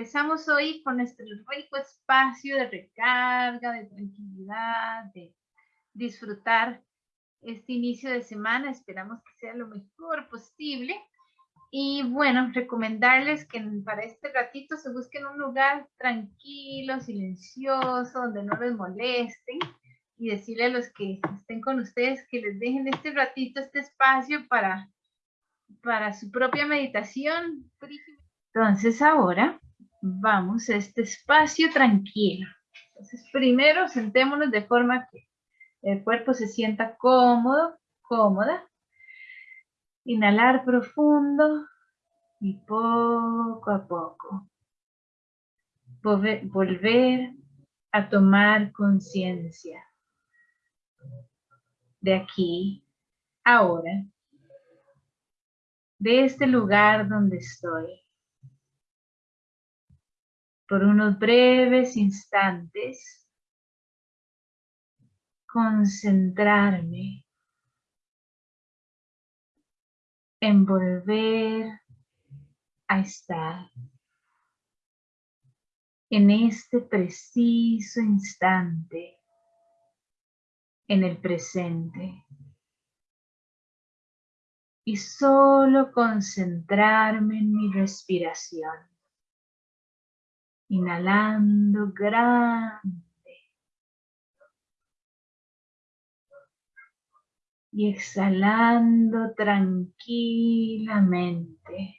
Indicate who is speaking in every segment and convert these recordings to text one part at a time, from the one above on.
Speaker 1: empezamos hoy con nuestro rico espacio de recarga, de tranquilidad, de disfrutar este inicio de semana. Esperamos que sea lo mejor posible. Y bueno, recomendarles que para este ratito se busquen un lugar tranquilo, silencioso, donde no les molesten y decirle a los que estén con ustedes que les dejen este ratito, este espacio para, para su propia meditación. Entonces ahora vamos a este espacio tranquilo. Entonces primero sentémonos de forma que el cuerpo se sienta cómodo, cómoda. Inhalar profundo y poco a poco volver a tomar conciencia de aquí, ahora, de este lugar donde estoy. Por unos breves instantes, concentrarme en volver a estar en este preciso instante, en el presente. Y solo concentrarme en mi respiración. Inhalando grande. y exhalando tranquilamente.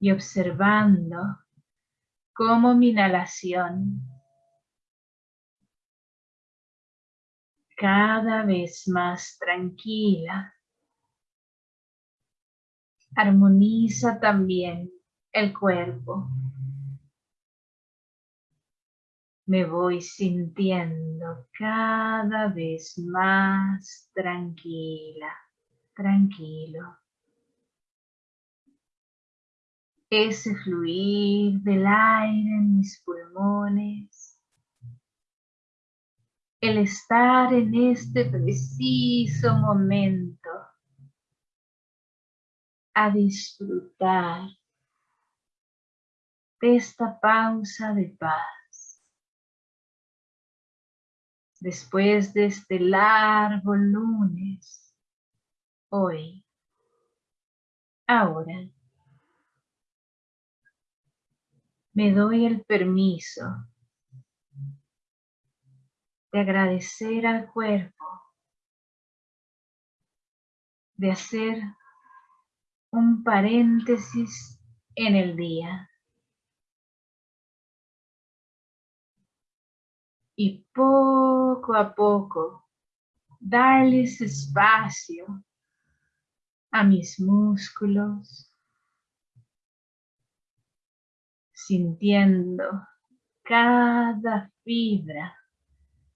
Speaker 1: Y observando cómo mi inhalación cada vez más tranquila armoniza también el cuerpo me voy sintiendo cada vez más tranquila, tranquilo. Ese fluir del aire en mis pulmones, el estar en este preciso momento a disfrutar de esta pausa de paz. Después de este largo lunes, hoy, ahora, me doy el permiso de agradecer al cuerpo, de hacer un paréntesis en el día. y poco a poco darles espacio a mis músculos, sintiendo cada fibra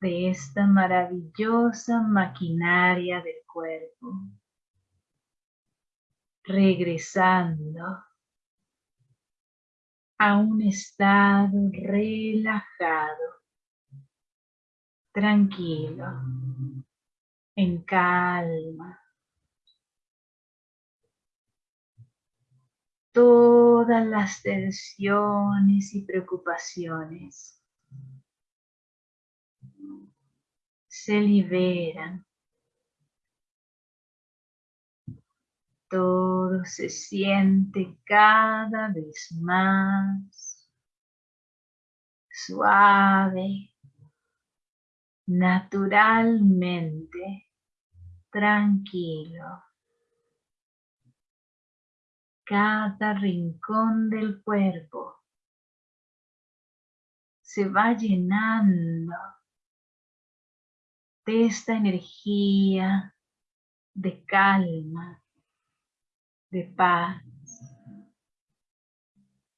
Speaker 1: de esta maravillosa maquinaria del cuerpo, regresando a un estado relajado tranquilo, en calma. Todas las tensiones y preocupaciones se liberan. Todo se siente cada vez más suave, naturalmente tranquilo. Cada rincón del cuerpo se va llenando de esta energía de calma, de paz,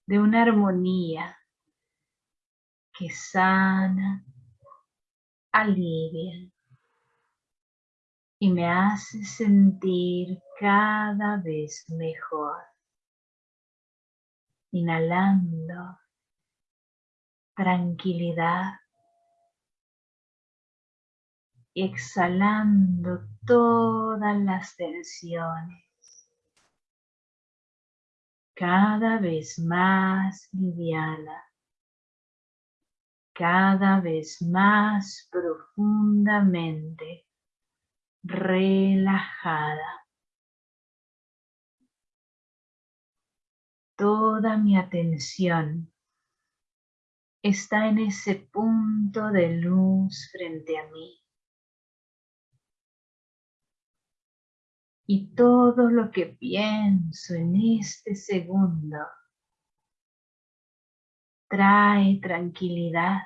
Speaker 1: de una armonía que sana alivia y me hace sentir cada vez mejor. Inhalando tranquilidad y exhalando todas las tensiones. Cada vez más liviana, cada vez más profundamente relajada. Toda mi atención está en ese punto de luz frente a mí. Y todo lo que pienso en este segundo trae tranquilidad,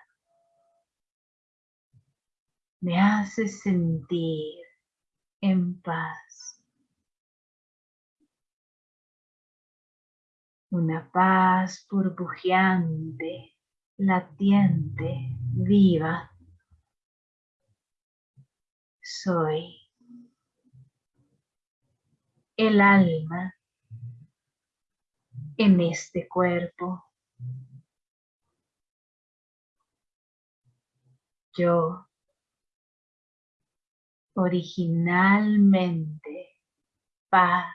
Speaker 1: me hace sentir en paz. Una paz burbujeante latiente, viva. Soy el alma en este cuerpo. Yo originalmente paz.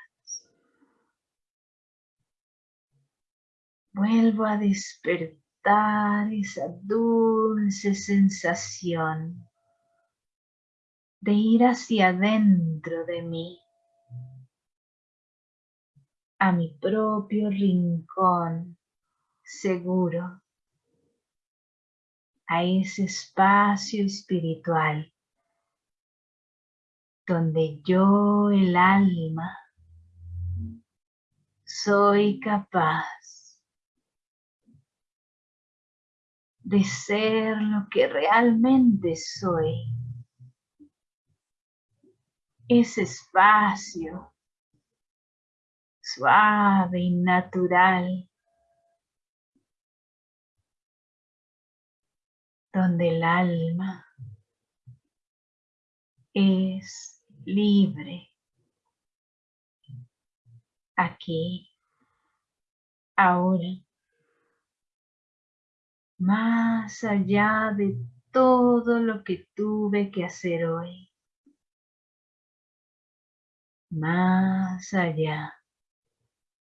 Speaker 1: Vuelvo a despertar esa dulce sensación de ir hacia adentro de mí, a mi propio rincón seguro, a ese espacio espiritual donde yo, el alma, soy capaz de ser lo que realmente soy. Ese espacio suave y natural donde el alma es libre. Aquí, ahora más allá de todo lo que tuve que hacer hoy, más allá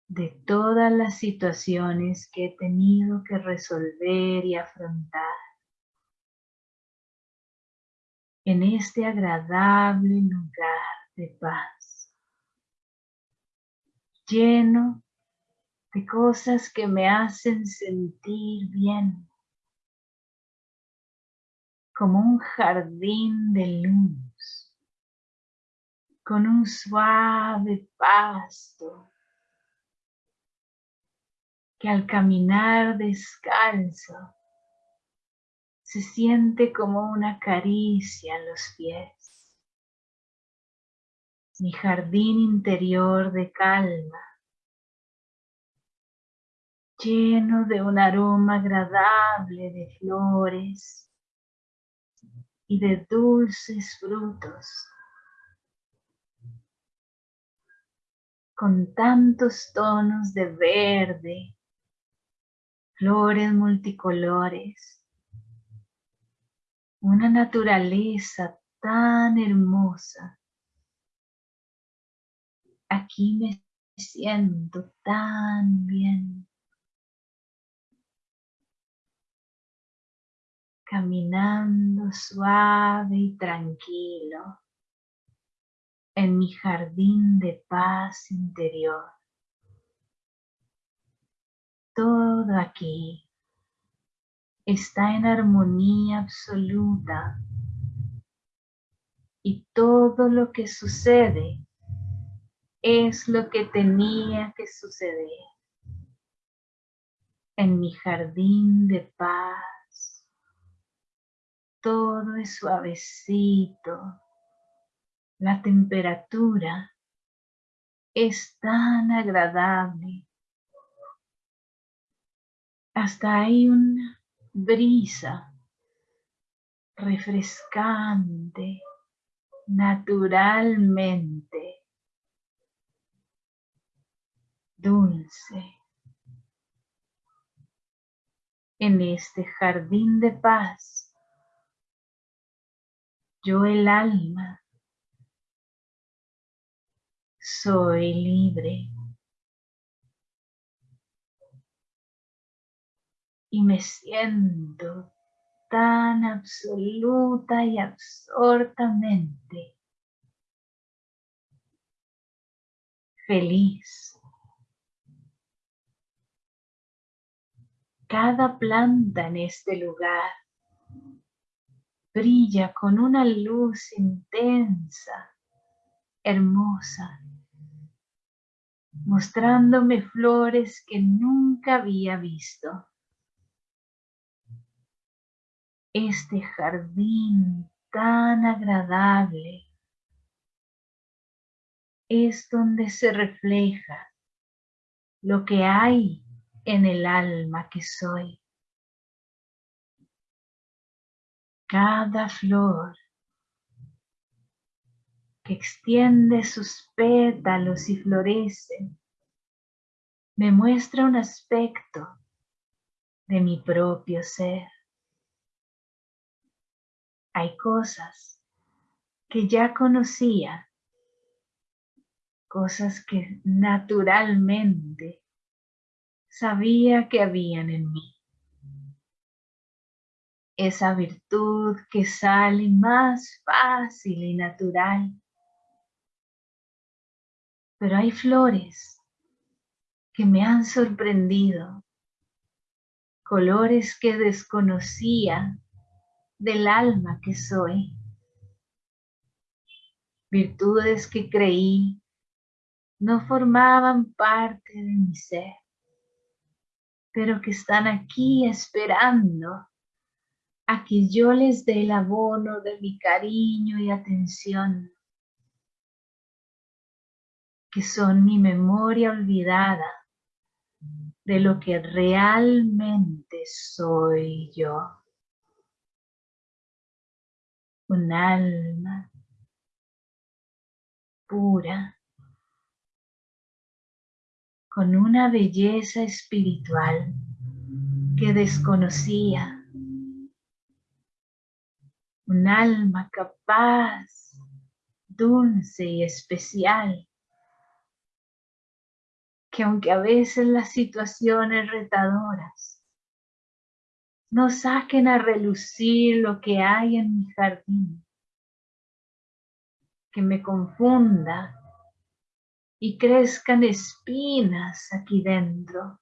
Speaker 1: de todas las situaciones que he tenido que resolver y afrontar. En este agradable lugar de paz, lleno de cosas que me hacen sentir bien como un jardín de luz, con un suave pasto que al caminar descalzo se siente como una caricia en los pies. Mi jardín interior de calma, lleno de un aroma agradable de flores, y de dulces frutos. Con tantos tonos de verde, flores multicolores, una naturaleza tan hermosa. Aquí me siento tan bien. caminando suave y tranquilo en mi jardín de paz interior. Todo aquí está en armonía absoluta y todo lo que sucede es lo que tenía que suceder en mi jardín de paz todo es suavecito. La temperatura es tan agradable. Hasta hay una brisa refrescante naturalmente dulce. En este jardín de paz yo el alma soy libre. Y me siento tan absoluta y absortamente feliz. Cada planta en este lugar brilla con una luz intensa, hermosa, mostrándome flores que nunca había visto. Este jardín tan agradable es donde se refleja lo que hay en el alma que soy. Cada flor que extiende sus pétalos y florece me muestra un aspecto de mi propio ser. Hay cosas que ya conocía cosas que naturalmente sabía que habían en mí. Esa virtud que sale más fácil y natural. Pero hay flores que me han sorprendido, colores que desconocía del alma que soy, virtudes que creí no formaban parte de mi ser, pero que están aquí esperando a que yo les dé el abono de mi cariño y atención, que son mi memoria olvidada de lo que realmente soy yo. Un alma pura con una belleza espiritual que desconocía. Un alma capaz, dulce y especial, que aunque a veces las situaciones retadoras no saquen a relucir lo que hay en mi jardín, que me confunda y crezcan espinas aquí dentro.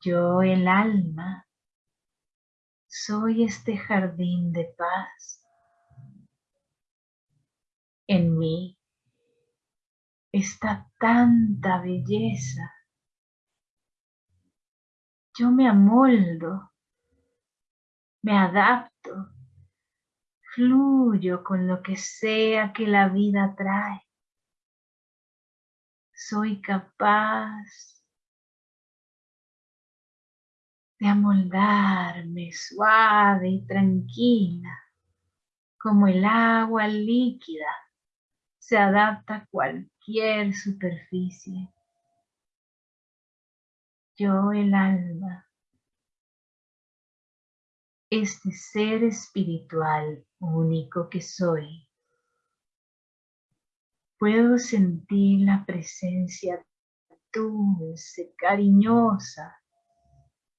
Speaker 1: Yo, el alma, soy este jardín de paz. En mí está tanta belleza. Yo me amoldo, me adapto, fluyo con lo que sea que la vida trae soy capaz de amoldarme suave y tranquila, como el agua líquida se adapta a cualquier superficie. Yo, el alma, este ser espiritual único que soy, Puedo sentir la presencia dulce, cariñosa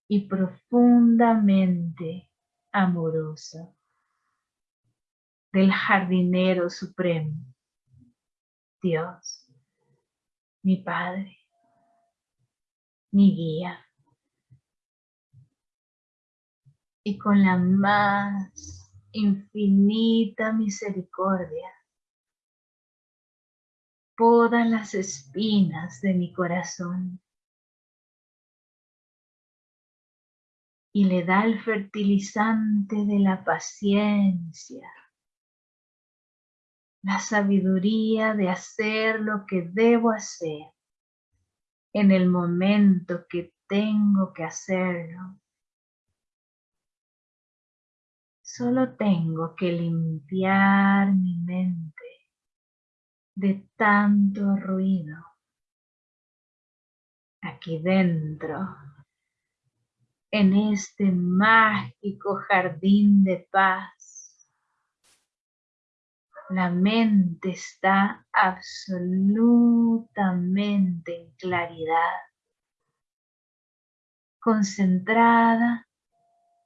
Speaker 1: y profundamente amorosa del jardinero supremo, Dios, mi Padre, mi guía. Y con la más infinita misericordia, poda las espinas de mi corazón y le da el fertilizante de la paciencia, la sabiduría de hacer lo que debo hacer en el momento que tengo que hacerlo. Solo tengo que limpiar mi mente de tanto ruido. Aquí dentro, en este mágico jardín de paz, la mente está absolutamente en claridad, concentrada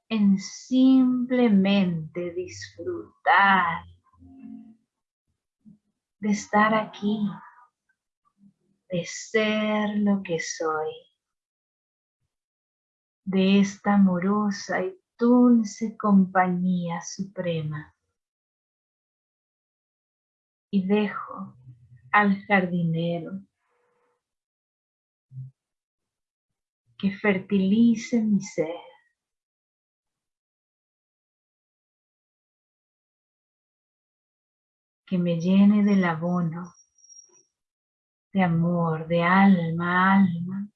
Speaker 1: en simplemente disfrutar de estar aquí, de ser lo que soy, de esta amorosa y dulce compañía suprema. Y dejo al jardinero que fertilice mi ser. Que me llene del abono, de amor, de alma alma.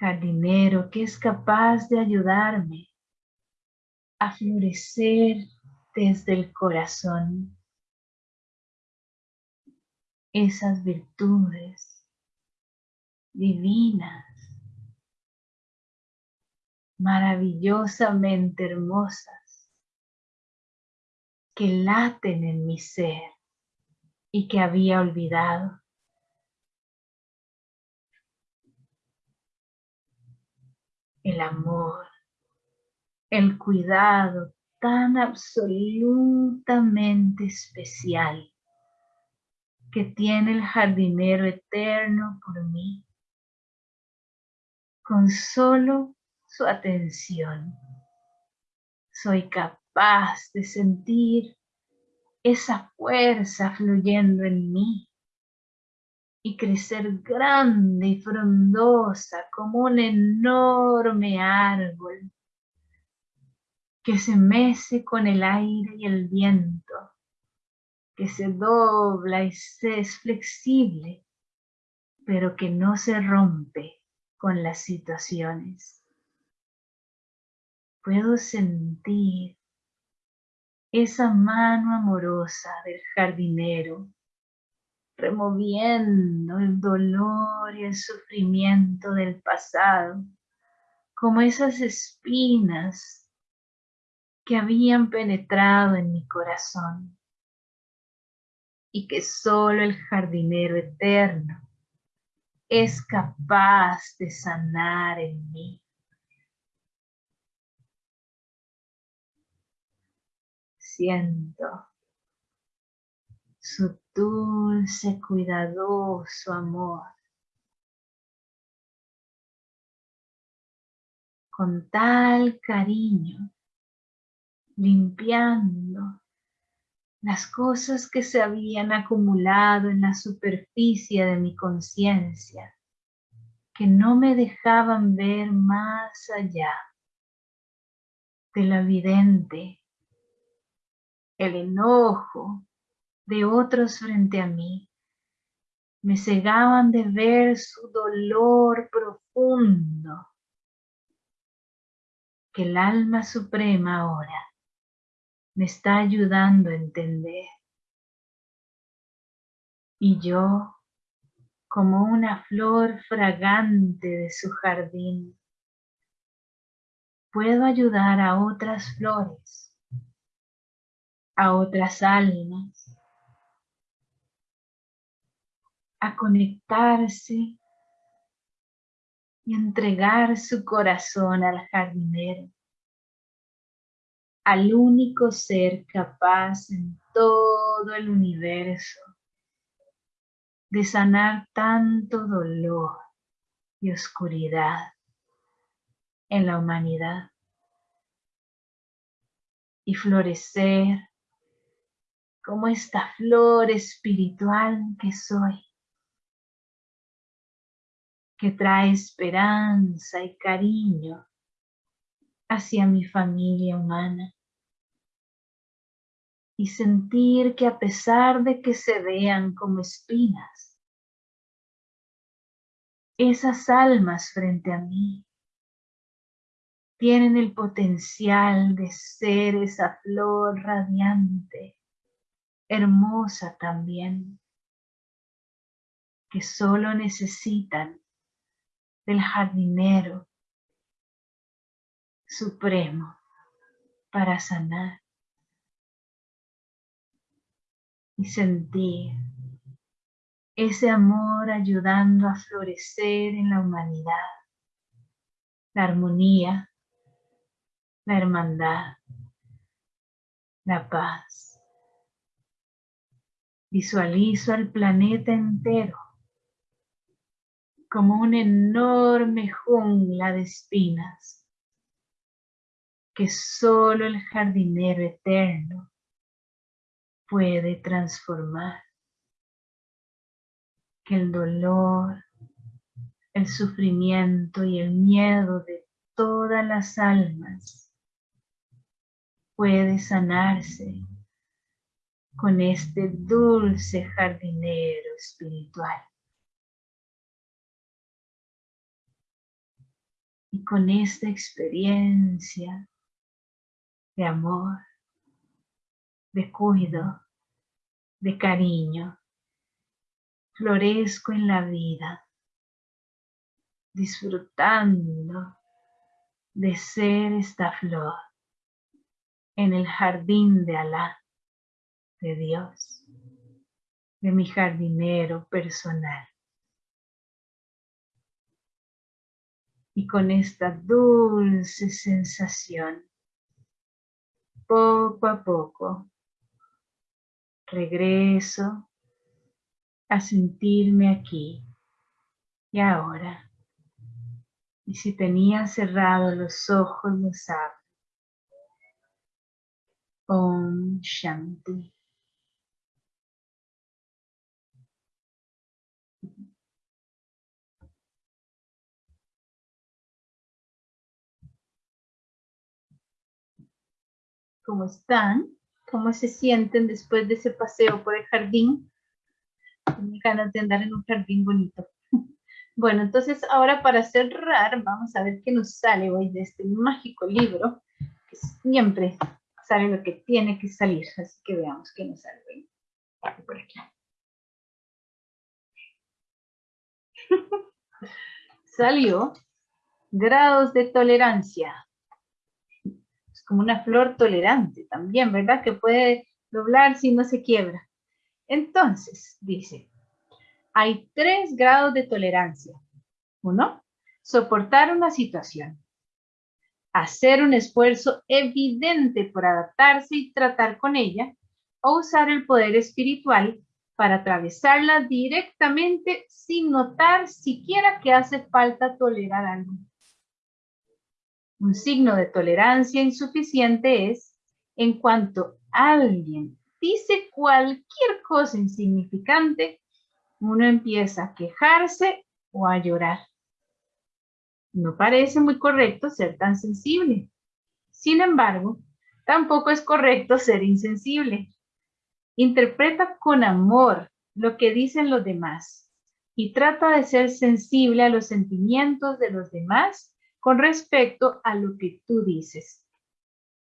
Speaker 1: Jardinero que es capaz de ayudarme a florecer desde el corazón esas virtudes divinas, maravillosamente hermosas, que laten en mi ser y que había olvidado. El amor, el cuidado tan absolutamente especial que tiene el jardinero eterno por mí con solo su atención. Soy capaz de sentir esa fuerza fluyendo en mí y crecer grande y frondosa como un enorme árbol que se mece con el aire y el viento, que se dobla y se es flexible, pero que no se rompe con las situaciones. Puedo sentir esa mano amorosa del jardinero removiendo el dolor y el sufrimiento del pasado, como esas espinas que habían penetrado en mi corazón y que solo el jardinero eterno es capaz de sanar en mí. Siento su dulce, cuidadoso amor. Con tal cariño, limpiando las cosas que se habían acumulado en la superficie de mi conciencia, que no me dejaban ver más allá de lo evidente, el enojo de otros frente a mí, me cegaban de ver su dolor profundo, que el alma suprema ahora me está ayudando a entender. Y yo, como una flor fragante de su jardín, puedo ayudar a otras flores, a otras almas, a conectarse y entregar su corazón al jardinero al único ser capaz en todo el universo de sanar tanto dolor y oscuridad en la humanidad y florecer como esta flor espiritual que soy, que trae esperanza y cariño hacia mi familia humana. Y sentir que a pesar de que se vean como espinas, esas almas frente a mí tienen el potencial de ser esa flor radiante, hermosa también, que solo necesitan del jardinero supremo para sanar y sentir ese amor ayudando a florecer en la humanidad, la armonía, la hermandad, la paz. Visualizo al planeta entero como una enorme jungla de espinas que solo el jardinero eterno puede transformar. Que el dolor, el sufrimiento y el miedo de todas las almas puede sanarse con este dulce jardinero espiritual. Y con esta experiencia de amor, de cuido, de cariño, florezco en la vida, disfrutando de ser esta flor en el jardín de Alá, de Dios, de mi jardinero personal. Y con esta dulce sensación, poco a poco, regreso a sentirme aquí y ahora. Y si tenía cerrado los ojos, los abro. Om Shanti. ¿Cómo están? ¿Cómo se sienten después de ese paseo por el jardín? Tengo ganas de andar en un jardín bonito. Bueno, entonces ahora para cerrar, vamos a ver qué nos sale hoy de este mágico libro, que siempre sale lo que tiene que salir. Así que veamos qué nos sale hoy. Por aquí. Salió grados de tolerancia como una flor tolerante también, ¿verdad? Que puede doblar si no se quiebra. Entonces, dice, hay tres grados de tolerancia. Uno, soportar una situación. Hacer un esfuerzo evidente por adaptarse y tratar con ella, o usar el poder espiritual para atravesarla directamente sin notar siquiera que hace falta tolerar algo. Un signo de tolerancia insuficiente es en cuanto alguien dice cualquier cosa insignificante, uno empieza a quejarse o a llorar. No parece muy correcto ser tan sensible. Sin embargo, tampoco es correcto ser insensible. Interpreta con amor lo que dicen los demás y trata de ser sensible a los sentimientos de los demás con respecto a lo que tú dices.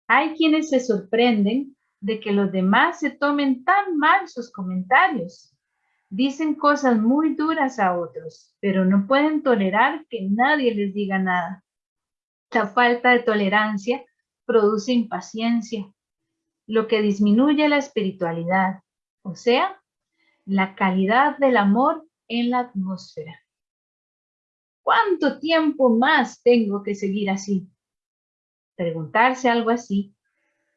Speaker 1: Hay quienes se sorprenden de que los demás se tomen tan mal sus comentarios. Dicen cosas muy duras a otros, pero no pueden tolerar que nadie les diga nada. La falta de tolerancia produce impaciencia, lo que disminuye la espiritualidad, o sea, la calidad del amor en la atmósfera. ¿Cuánto tiempo más tengo que seguir así? Preguntarse algo así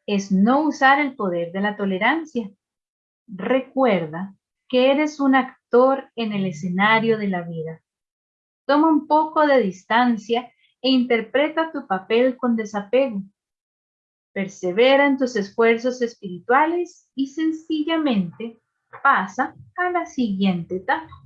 Speaker 1: es no usar el poder de la tolerancia. Recuerda que eres un actor en el escenario de la vida. Toma un poco de distancia e interpreta tu papel con desapego. Persevera en tus esfuerzos espirituales y sencillamente pasa a la siguiente etapa.